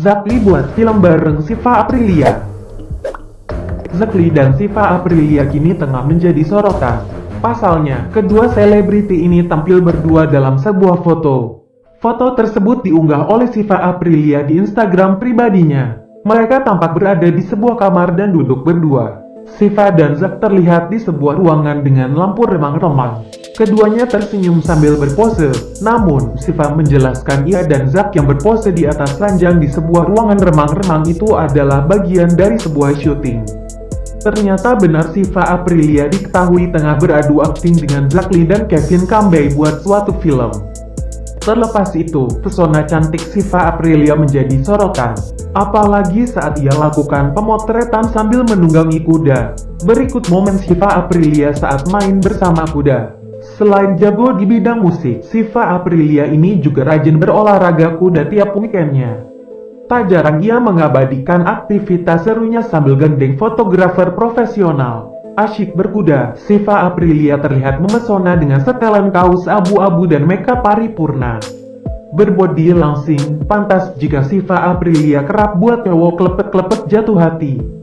Zakli buat film bareng Siva Aprilia. Zakli dan Siva Aprilia kini tengah menjadi sorotan. Pasalnya, kedua selebriti ini tampil berdua dalam sebuah foto. Foto tersebut diunggah oleh Siva Aprilia di Instagram pribadinya. Mereka tampak berada di sebuah kamar dan duduk berdua. Siva dan Zak terlihat di sebuah ruangan dengan lampu remang-remang. Keduanya tersenyum sambil berpose, namun Siva menjelaskan ia dan Zak yang berpose di atas ranjang di sebuah ruangan remang-remang itu adalah bagian dari sebuah syuting. Ternyata benar Siva Aprilia diketahui tengah beradu akting dengan Zakli dan Kevin Kambay buat suatu film. Terlepas itu, pesona cantik Siva Aprilia menjadi sorotan. Apalagi saat ia lakukan pemotretan sambil menunggangi kuda. Berikut momen Siva Aprilia saat main bersama kuda. Selain jago di bidang musik, Siva Aprilia ini juga rajin berolahraga kuda tiap weekendnya. Tak jarang ia mengabadikan aktivitas serunya sambil gandeng fotografer profesional. Asyik berkuda, Siva Aprilia terlihat memesona dengan setelan kaos abu-abu dan makeup paripurna. Berbodi langsing, pantas jika Siva Aprilia kerap buat cowok klepet-klepet jatuh hati.